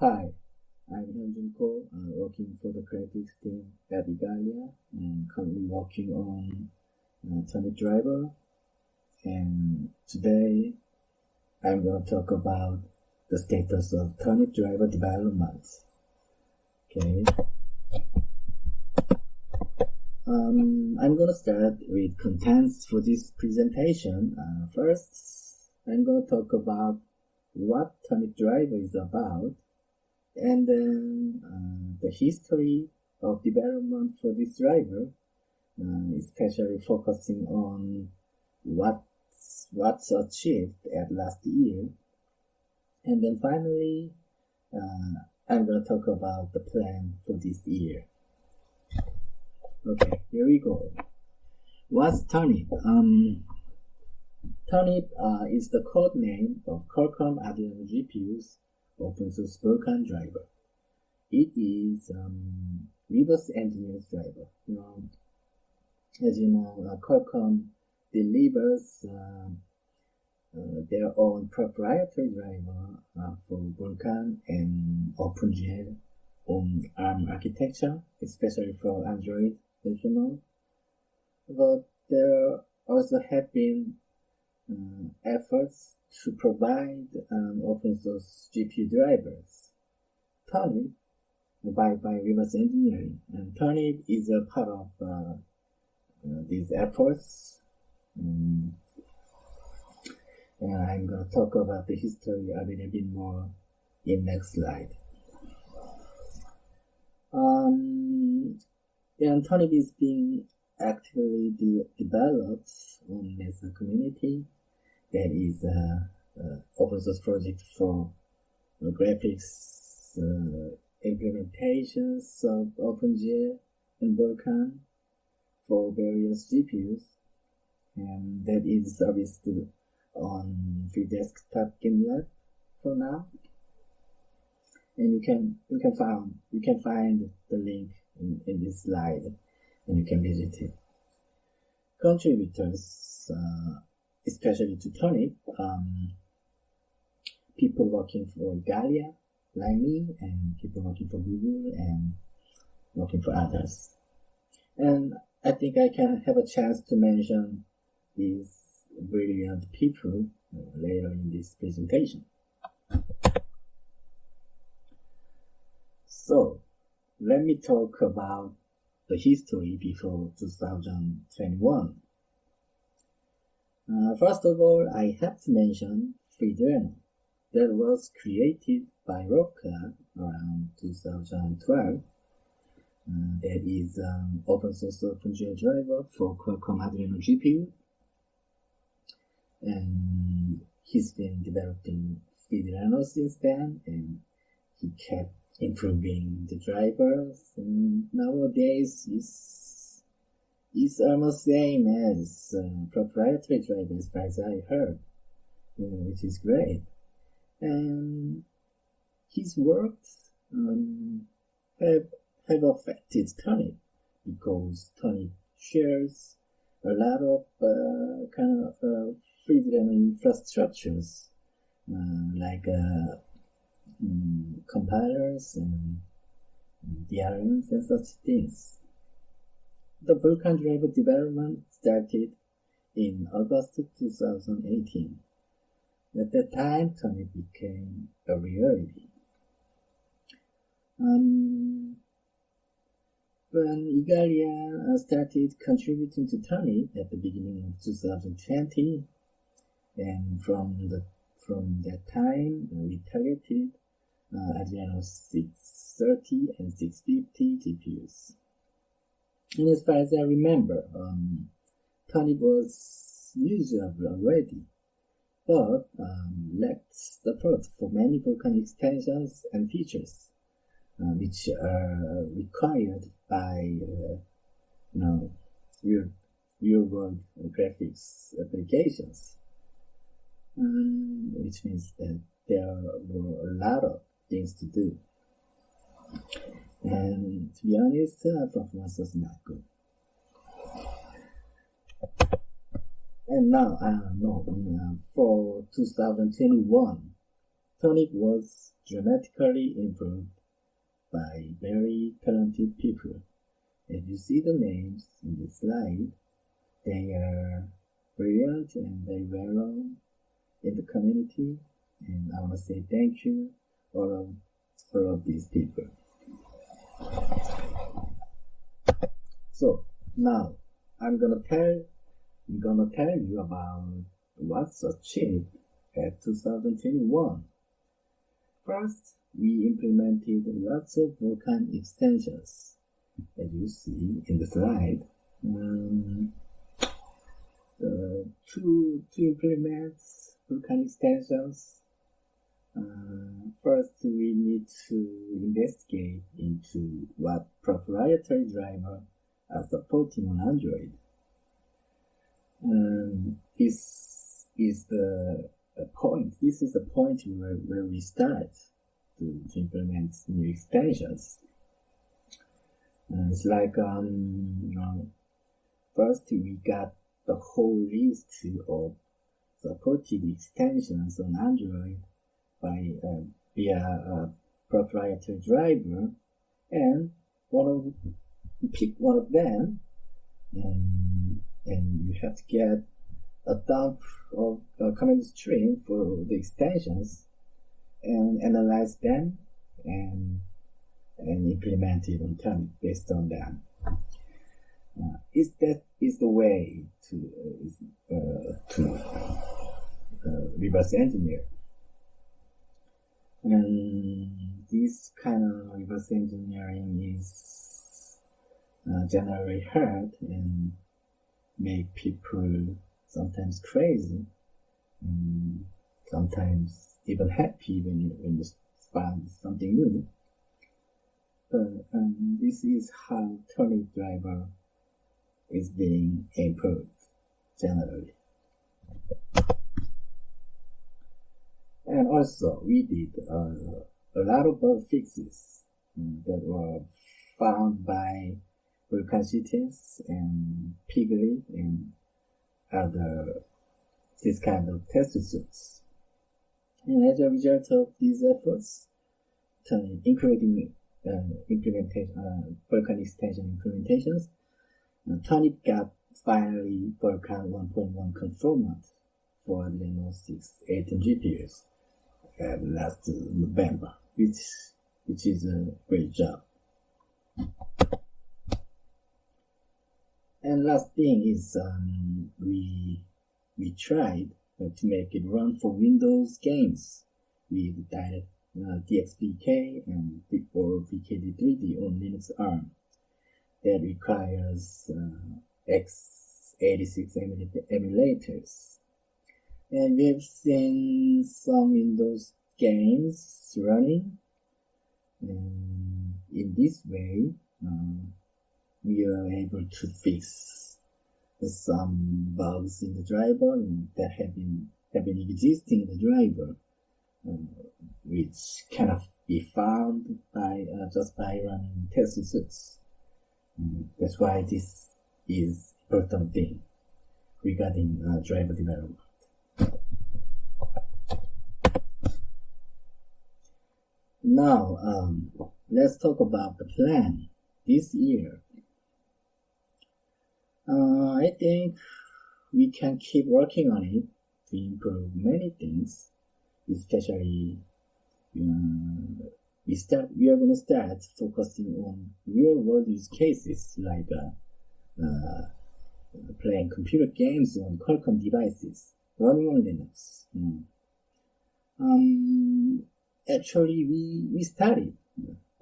Hi, I'm Hyunjun Ko, uh, working for the graphics team at Igalia and currently working on uh, Turnip Driver. And today I'm going to talk about the status of Turnip Driver development. Okay. Um, I'm going to start with contents for this presentation. Uh, first, I'm going to talk about what Turnip Driver is about and then uh, the history of development for this driver, uh, especially focusing on what's, what's achieved at last year. And then finally, uh, I'm going to talk about the plan for this year. Okay, here we go. What's Turnip? Um, Turnip uh, is the code name of Qualcomm Adreno GPUs open source Vulkan driver. It is um, reverse engineered driver. You know, as you know, uh, Qualcomm delivers uh, uh, their own proprietary driver uh, for Vulkan and OpenGL on ARM architecture, especially for Android, as you know. But there also have been uh, efforts to provide um, open source GPU drivers. Turnip by, by reverse engineering. And Turnip is a part of uh, uh, these efforts. Um, and I'm going to talk about the history a little bit more in next slide. Um, and Turnip is being actively de developed on Mesa community that is a, a open source project for graphics uh, implementations of OpenGL and Vulkan for various GPUs, and that is serviced on free desktop GitLab for now. And you can you can find you can find the link in, in this slide, and you can visit it. Contributors uh, especially to Turnip, um, people working for Igalia, like me, and people working for Google, and working for others. And I think I can have a chance to mention these brilliant people uh, later in this presentation. So, let me talk about the history before 2021. Uh, first of all, I have to mention Freedreno that was created by Rob Clark around 2012. Uh, that is an open source OpenGL driver for Qualcomm Adreno GPU. And he's been developing Freedreno since then, and he kept improving the drivers. And nowadays, he's is almost same as uh, proprietary drivers as I heard, which is great. And his works um, have have affected Turnip because Turnip shares a lot of uh, kind of uh, Freedreno infrastructures uh, like um, compilers and DRMs and such things. The Vulkan driver development started in August 2018. At that time, Turnip became a reality. Um, when Igalia started contributing to Turnip at the beginning of 2020, and from the from that time we targeted uh, Adreno 630 and 650 GPUs. And as far as I remember, um, Turnip was usable already, but um, lacked support for many Vulkan extensions and features, uh, which are required by, uh, you know, real, real-world graphics applications. Um, which means that there were a lot of things to do. And to be honest, uh, performance was not good. And now, don't know, uh, for 2021, Turnip was dramatically improved by very talented people. As you see the names in the slide, they are brilliant and very well known in the community. And I want to say thank you all of all of these people. So now I'm gonna tell I'm gonna tell you about what's achieved at 2021. First, we implemented lots of Vulkan extensions, as you see in the slide. Um, uh, to, to implement Vulkan extensions, uh, first we need to investigate into what proprietary driver are supporting on Android. Um, this is the point. This is the point where, where we start to, to implement new extensions. Uh, it's like um, first we got the whole list of supported extensions on Android by uh, via a proprietary driver, and one of pick one of them, and and you have to get a dump of a command string for the extensions and analyze them and and implement it on time based on them. Uh, is that is the way to uh, to uh, reverse engineer. And this kind of reverse engineering is uh, generally hurt and make people sometimes crazy, and sometimes even happy when you when you find something new. But um, this is how Turnip driver is being improved generally. And also, we did uh, a lot of bug fixes that were found by Vulkan and Piglit and other this kind of test suits. And as a result of these efforts, including uh, implementation, uh, Vulkan extension implementations, uh, Turnip got finally Vulkan 1.1 conformant for Adreno 6 18 GPUs uh, last November, which which is a great job. And last thing is um, we we tried uh, to make it run for Windows games with direct uh, and or VKD3D on Linux ARM that requires uh, x86 emulators. And we've seen some Windows games running. And in this way, um, we are able to fix some bugs in the driver that have been have been existing in the driver, uh, which cannot be found by uh, just by running test suits. Mm, that's why this is important thing regarding uh, driver development. Now, um, let's talk about the plan this year uh, I think we can keep working on it to improve many things, especially uh, we start we are going to start focusing on real world use cases like uh, uh, playing computer games on Qualcomm devices running on Linux. Mm. Um, actually, we we started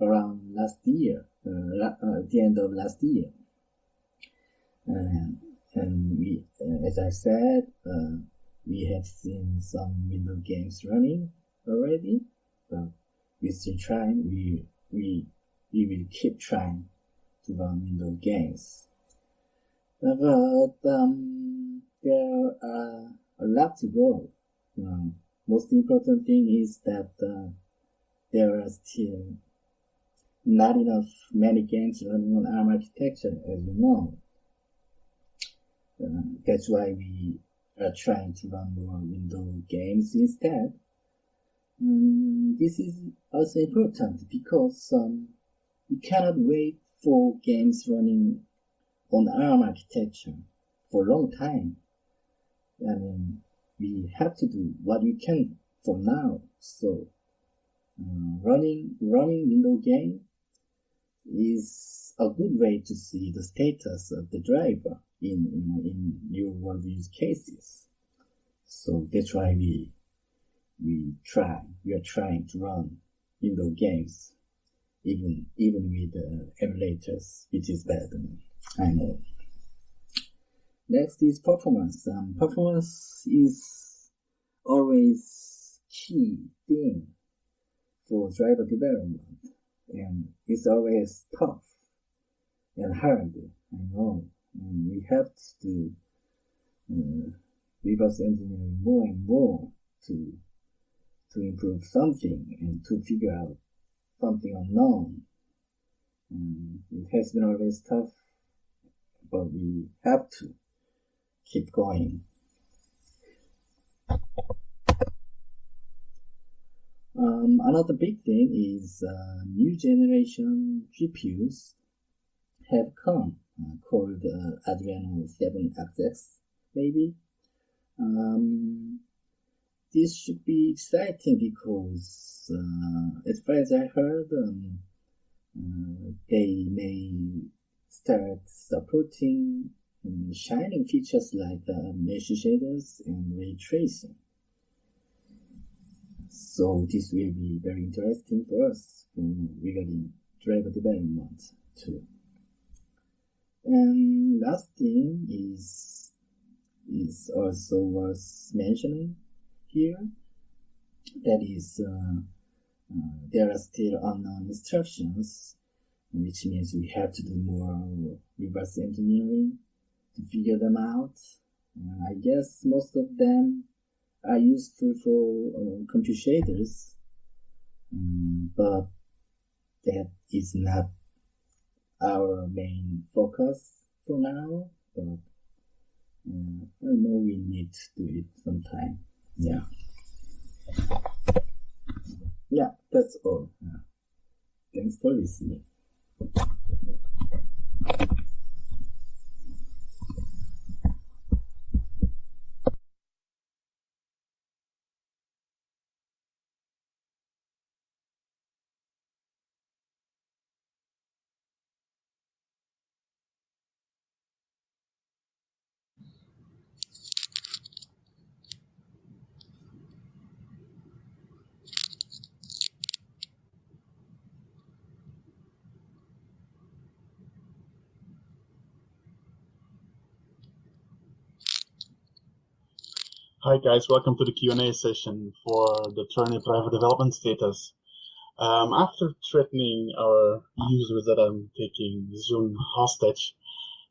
around last year, uh, uh, at the end of last year. Um, and we, uh, as I said, uh, we have seen some Windows games running already, but we still trying. We we we will keep trying to run Windows games. But um, there are a lot to go. Um, most important thing is that uh, there are still not enough many games running on ARM architecture, as you know. Uh, that's why we are trying to run more Windows games instead. um, this is also important because um, we cannot wait for games running on ARM architecture for a long time. I mean, we have to do what we can for now. So, uh, running running Windows game is a good way to see the status of the driver in know, in real world use cases. So that's why we we try we are trying to run Windows games even even with uh, emulators, which is bad. I know. Next is performance. Um, performance is always key thing for driver development, and it's always tough and hard. I know, and we have to uh, reverse engineering more and more to to improve something and to figure out something unknown. And it has been always tough, but we have to keep going. Um, another big thing is uh, new generation GPUs have come, called uh, Adreno 7XX, maybe. Um, this should be exciting because, uh, as far as I heard, um, uh, they may start supporting um, shining features like uh, mesh shaders and ray tracing. So this will be very interesting for us regarding driver development too. And last thing is is also worth mentioning here. That is, uh, uh, there are still unknown instructions, which means we have to do more reverse engineering to figure them out. I guess most of them are useful for uh, computer shaders, um, but that is not our main focus for now. But uh, I know we need to do it sometime. Yeah. Yeah, that's all. Yeah. Thanks for listening. Hi guys, welcome to the Q&A session for the Turnip driver development status. Um, after threatening our users that I'm taking Zoom hostage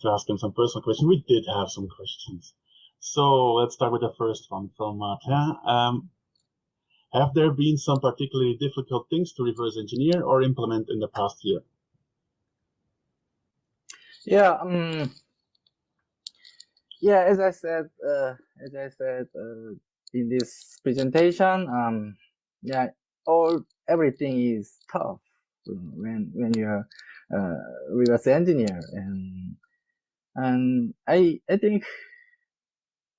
to ask them some personal questions, we did have some questions. So let's start with the first one from Martin. Um, have there been some particularly difficult things to reverse engineer or implement in the past year? Yeah, um, yeah, as I said, uh, as I said uh, in this presentation, um, yeah, all everything is tough when when you're uh, reverse engineer, and and I I think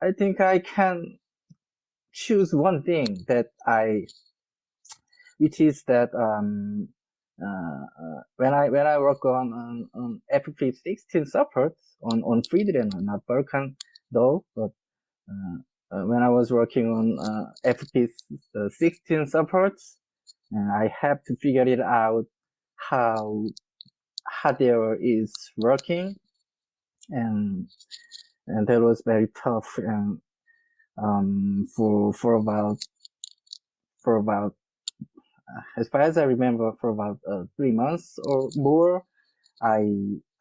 I think I can choose one thing that I, which is that um, Uh, uh, when I when I work on on, on FP16 support on on Freedreno, not Vulkan though, but uh, uh, when I was working on FP16 supports, and I have to figure it out how hardware is working, and and that was very tough and um, for for about for about as far as I remember, for about uh, three months or more, I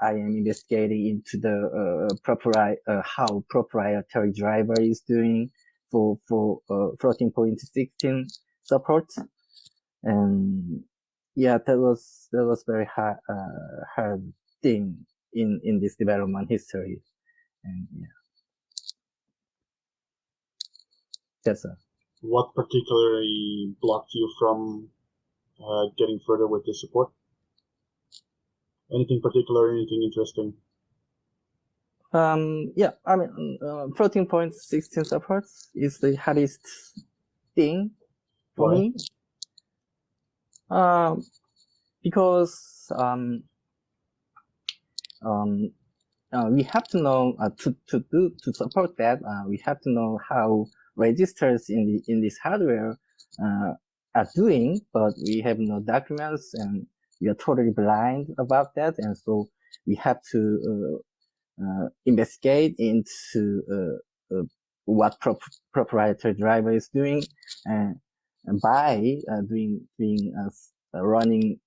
I am investigating into the uh, uh, how proprietary driver is doing for for uh, floating point 16 support, and yeah, that was that was very hard uh, hard thing in in this development history, and yeah, that's what particularly blocked you from uh, getting further with this support? Anything particular? Anything interesting? Um, yeah, I mean, uh, 14.16 supports is the hardest thing for Why? me. Um, because um, um, uh, we have to know uh, to to do to support that. Uh, we have to know how registers in the in this hardware uh, are doing, but we have no documents and we are totally blind about that, and so we have to uh, uh, investigate into uh, uh, what prop proprietary driver is doing, and, and by uh, doing doing running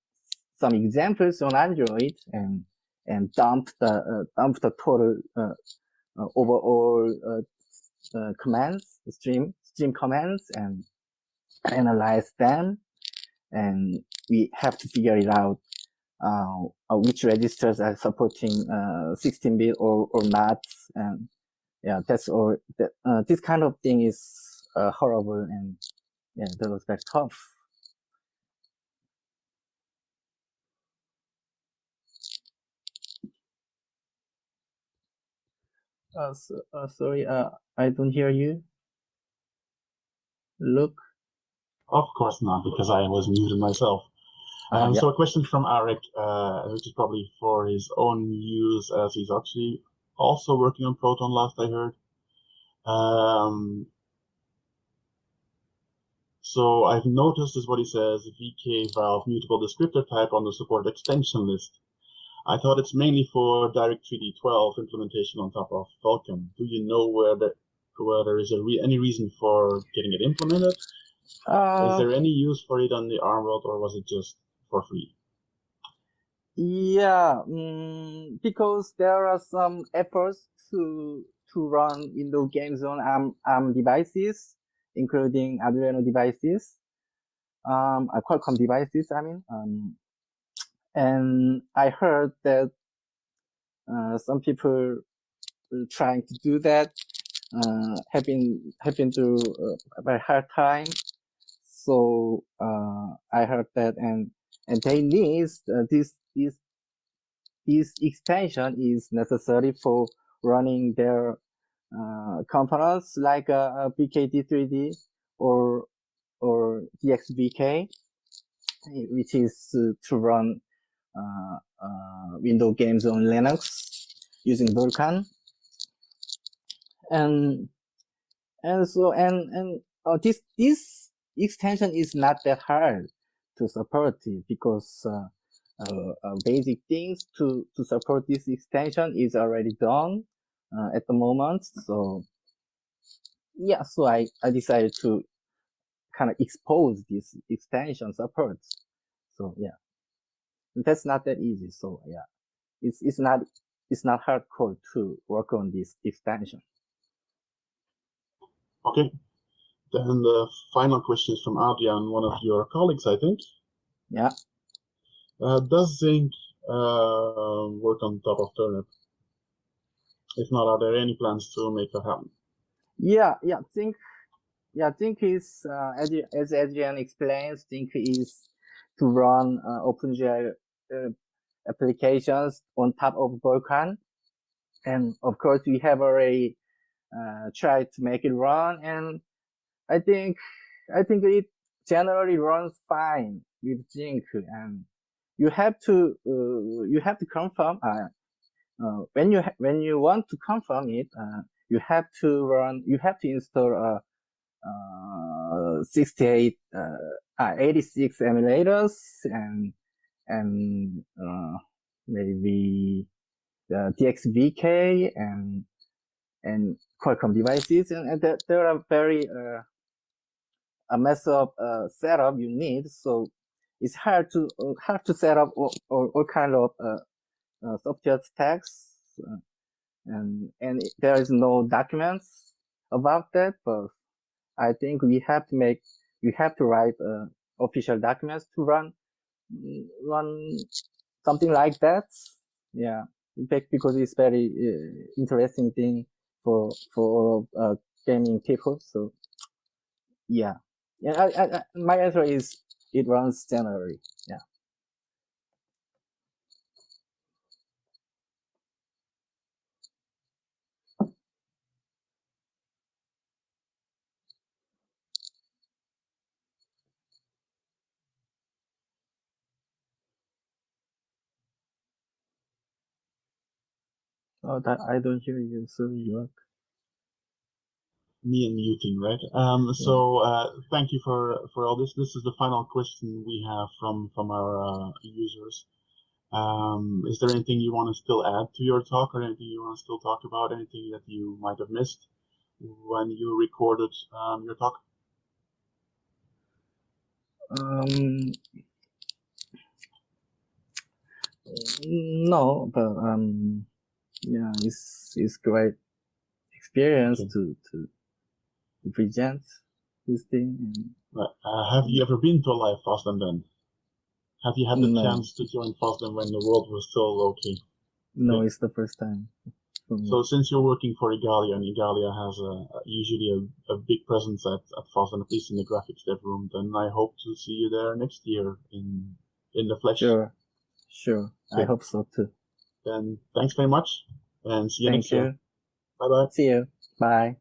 some examples on Android and and dump the dump the total overall commands stream stream commands and analyze them and we have to figure it out uh, uh which registers are supporting 16-bit uh, or, or not. And yeah, that's all. That, uh, this kind of thing is horrible and yeah, that was very tough. Uh, so, uh, sorry, uh, I don't hear you. Look. Of course not, because I was muted myself. Ah, um, yeah. So a question from Eric, uh, which is probably for his own use, as he's actually also working on Proton. Last I heard. Um, so I've noticed, is what he says, VK valve mutable descriptor type on the support extension list. I thought it's mainly for Direct3D 12 implementation on top of Vulkan. Do you know where the where there is a re any reason for getting it implemented? Uh, Is there any use for it on the ARM world, or was it just for free? Yeah, um, because there are some efforts to to run Windows games on ARM, ARM devices, including Adreno devices, um, uh, Qualcomm devices. I mean, um, and I heard that uh, some people trying to do that uh, have been have been through a very hard time so uh, I heard that, and and they need uh, this this this extension is necessary for running their uh, components like a, a VKD3D or or DXVK, which is to, to run uh, uh, Windows games on Linux using Vulkan. And and so and and uh, this this extension is not that hard to support it because uh, uh, uh, basic things to, to support this extension is already done uh, at the moment. So yeah, so I, I decided to kind of expose this extension support. So yeah, that's not that easy. So yeah, it's, it's not, it's not hardcore to work on this extension. Okay, then the final question is from Adrian, one of your colleagues, I think. Yeah. Uh, does Zink uh, work on top of Turnip? If not, are there any plans to make that happen? Yeah, yeah, Zink, yeah, Zink is, uh, as, as Adrian explains, Zink is to run uh, OpenGL uh, applications on top of Vulkan. And of course, we have already uh, tried to make it run and I think I think it generally runs fine with Zink, and you have to uh, you have to confirm uh, uh, when you when you want to confirm it, uh, you have to run you have to install a, uh, 68 uh, 86 emulators and and maybe the DXVK and and Qualcomm devices, and, and there, there are very uh, a mess of uh, setup you need. So it's hard to uh, hard to set up all, all, all kind of uh, uh, stacks, uh, and and there is no documents about that. But I think we have to make we have to write uh, official documents to run run something like that. Yeah, in fact, because it's very interesting thing for for gaming people. So Yeah, yeah. I, I, I, my answer is it runs January. Yeah. Oh, that I don't hear you, so you me and muting, right? Um, Yeah. so uh, thank you for for all this. This is the final question we have from from our uh, users. Um, is there anything you want to still add to your talk, or anything you want to still talk about? Anything that you might have missed when you recorded um, your talk? Um, no, but um, yeah, it's it's great experience Okay. to to present this thing. And Right. Uh, have you ever been to a live FOSDEM then? Have you had the No. chance to join Fast FOSDEM when the world was still okay? no, Okay. it's the first time. So since you're working for Igalia, and Igalia has a, usually a, a big presence at, at FOSDEM, at least in the graphics dev room, then I hope to see you there next year in in the flesh. Sure, sure. I hope so too. Then thanks very much, and see you Thank next year. Bye bye. See you. Bye.